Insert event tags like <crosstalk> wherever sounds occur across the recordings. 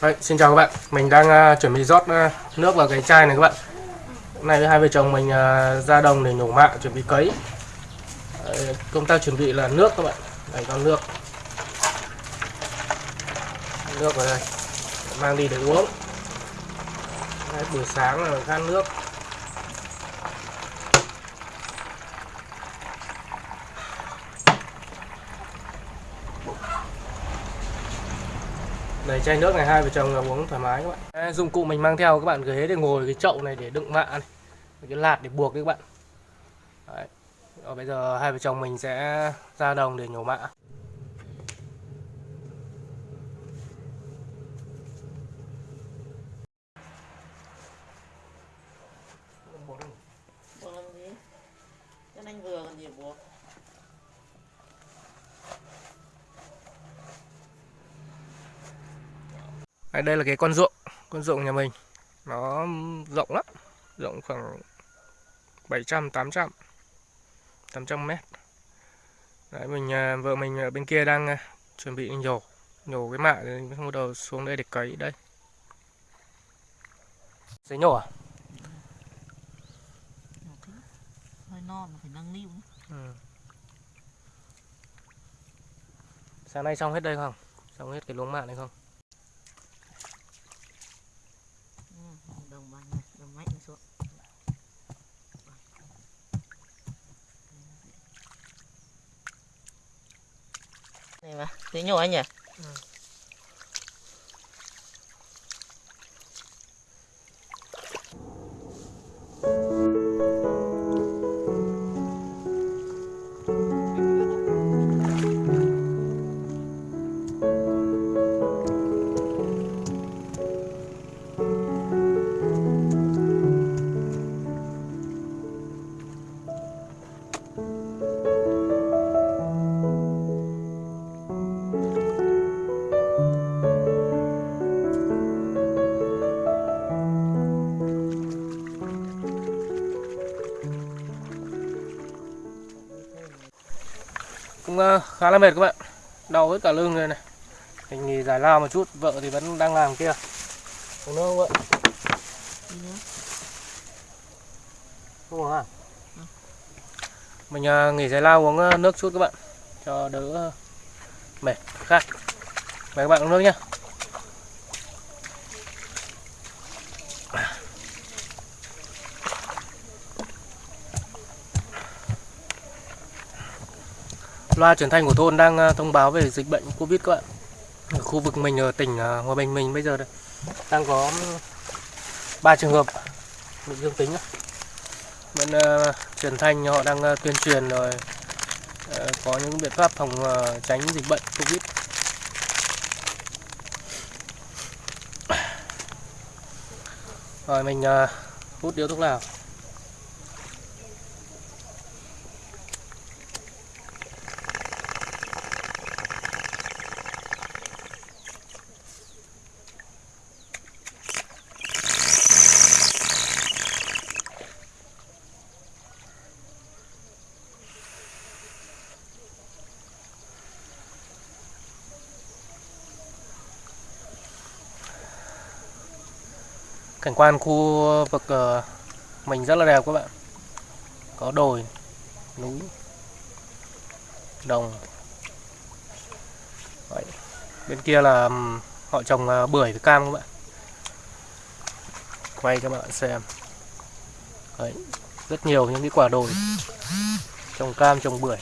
Đấy, xin chào các bạn, mình đang uh, chuẩn bị rót uh, nước vào cái chai này các bạn. Hôm nay với hai vợ chồng mình uh, ra đồng để nhổ mạ, chuẩn bị cấy. Đấy, Công tác chuẩn bị là nước các bạn. Này con nước. Nước vào đây. Mang đi để uống. Đấy, Buổi sáng là khát nước. Đây chai nước này, hai vợ chồng là uống thoải mái các bạn. Dụng cụ mình mang theo, các bạn ghế để ngồi, cái chậu này để đựng mạ này. Cái lạt để buộc đấy các bạn. Đấy. Rồi bây giờ hai vợ chồng mình sẽ ra đồng để nhổ mạ. buộc làm gì cho anh vừa còn gì buộc đây, đây là cái con ruộng, con ruộng nhà mình. Nó rộng lắm, rộng khoảng 700 800 800 mét. Đấy mình à, vợ mình ở bên kia đang à, chuẩn bị nhổ nhổ cái mạ rồi bắt đầu xuống đây để cấy đây. Sẽ nhổ à? hơi non phải nâng niu. Ừ. Sáng nay xong hết đây không? Xong hết cái luống mạ này không? ừ, đồng bằng này đồng mạnh xuống này mà thế nhỏ anh nhỉ? Khá là mệt các bạn. Đau hết cả lưng rồi này. Mình nghỉ giải lao một chút, vợ thì vẫn đang làm kia. Uống nước không vợ? Không uống à? Mình nghỉ giải lao uống à, nước chút các bạn. Cho đỡ mệt, khác Mời các bạn uống nước nhé Loa truyền thanh của thôn đang à, thông báo về dịch bệnh Covid các bạn. Ở khu vực mình ở tỉnh à, Hòa Bình mình bây giờ đây, đang có ừ, 3 trường hợp bị dương tính. Bên ờ, truyền thanh họ đang uh, tuyên truyền rồi uh, có những biện pháp phòng uh, tránh dịch bệnh Covid. Rồi mình uh, hút điếu thuốc lào. Cảnh quan khu vực ờ, mình rất là đẹp các bạn. Có đồi, núi, đồng. Đấy. Bên kia là họ trồng ờ, bưởi với cam các bạn. Quay cho bạn xem. Đấy. Rất nhiều những cái quả đồi. Trồng cam, trồng bưởi.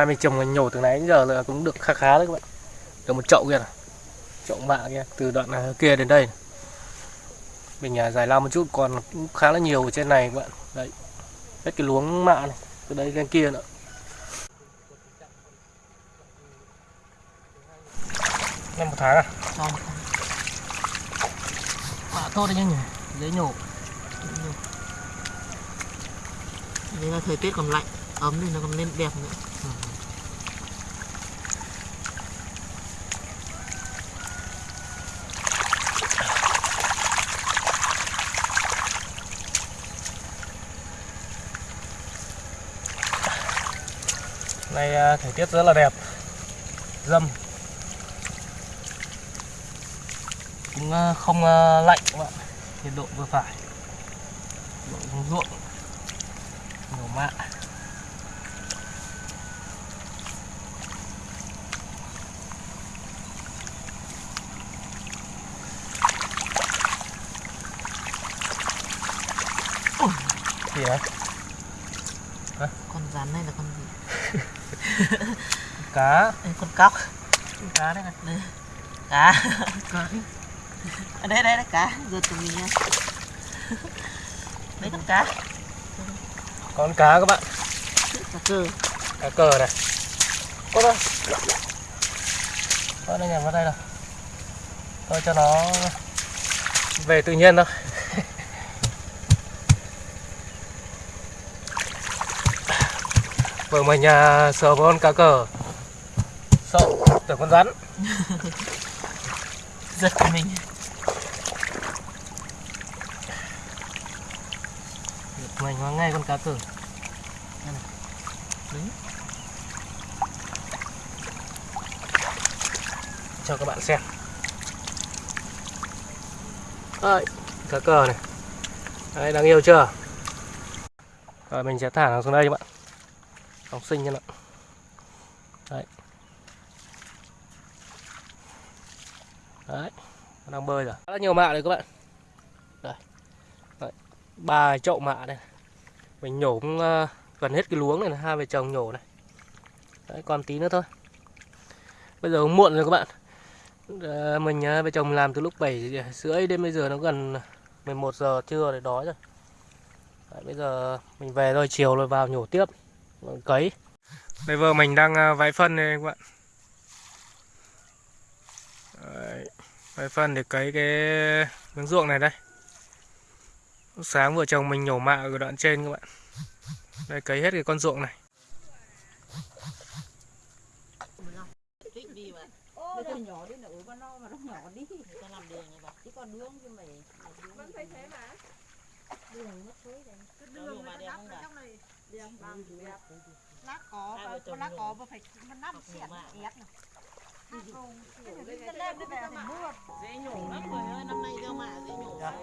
Hai mình trồng nhổ từ nãy đến giờ là cũng được khá khá đấy các bạn. Được một chậu kia này. Chậu mạ kia từ đoạn à, kia đến đây. Mình nhà giải lao một chút, còn cũng khá là nhiều ở trên này các bạn. Đấy. Hết cái luống mạ này, từ đây lên kia nữa. Năm một tháng à? Không. Mạ tốt đấy nhỉ, dễ nhổ. Dễ nhổ. Đây là thời tiết còn lạnh, ấm thì nó còn lên đẹp nữa. Nay à, thời tiết rất là đẹp, dâm. Cũng à, không à, lạnh các bạn nhiệt độ vừa phải. Độ xuống ruộng, nhiều mạ. Gì đấy con rắn này là con gì? <laughs> cá. Con cóc. Cá đấy này. Đây. Cá. Cá ở đây đây đây cá. Giật tụi mình nha đấy con cá? Con cá các bạn. Cá cờ. Cá cờ này. Có đâu có đây nhầm vào đây đâu thôi cho nó về tự nhiên thôi vợ mình à, vào con cá cờ. Sợ tưởng con rắn. <laughs> Giật mình. Mình hóa ngay con cá cờ. Đấy. cho các bạn xem. Đấy, cá cờ này. Đấy, đáng yêu chưa? Rồi mình sẽ thả nó xuống đây các bạn học sinh cho nó đấy. Đấy nó đang bơi rồi. Rất là nhiều mạ đấy các bạn. Đây. Đấy. ba chậu mạ đây mình nhổ cũng ờ, gần hết cái luống này, hai vợ chồng nhổ này. Đấy còn tí nữa thôi. Bây giờ cũng muộn rồi các bạn. Ờ, mình ờ, vợ chồng làm từ lúc 7 rưỡi đến bây giờ nó gần 11 giờ trưa để đói rồi. Đấy, bây giờ mình về rồi chiều rồi vào nhổ tiếp cấy. Đây vợ mình đang à, vãi phân đây các bạn Đấy, vãi phân để cấy cái miếng ruộng này đây. Lúc sáng vợ chồng mình nhổ mạ ở đoạn trên các bạn. Đây cấy hết cái con ruộng này. Thích đi mà. Ô, nó nhỏ đi nữa mà nó mà nó nhỏ đi ta làm đường đường chứ mày vẫn phải thế mà đường nó thối đường bằng đẹp lá cỏ chồng lá cỏ mà phải nó nắp Học xiển nhổ mạ. ép mưa dễ nhổ lắm rồi ơi năm nay gieo mạ dễ nhổ lắm.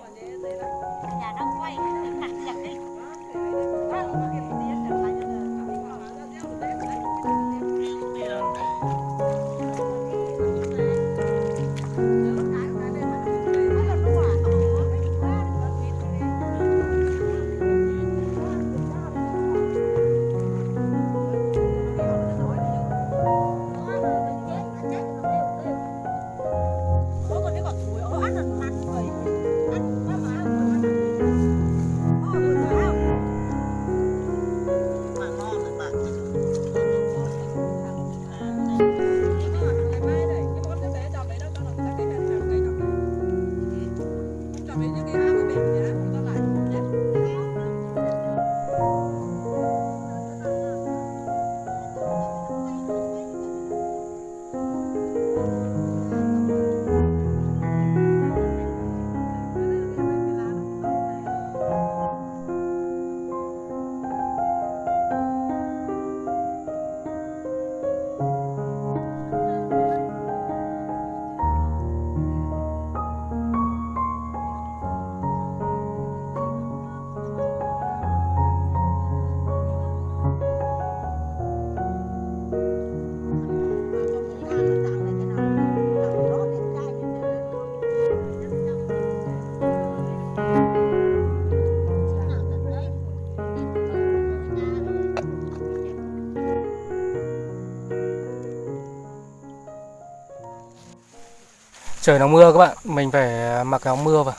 Trời nó mưa các bạn. Mình phải mặc áo mưa vào.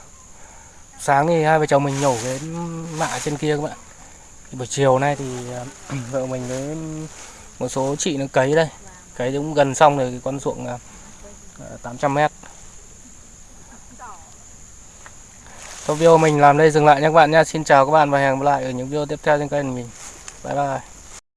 Sáng thì hai vợ chồng mình nhổ cái mạ trên kia các bạn. Thì buổi chiều nay thì, <clears throat> vợ mình với một số chị nó cấy đây. Cấy cũng gần xong rồi, cái con ruộng à, à, 800 mét. Thôi video mình làm đây, dừng lại nha các bạn nha Xin chào các bạn và hẹn gặp lại ở những video tiếp theo trên kênh của mình. Bye bye.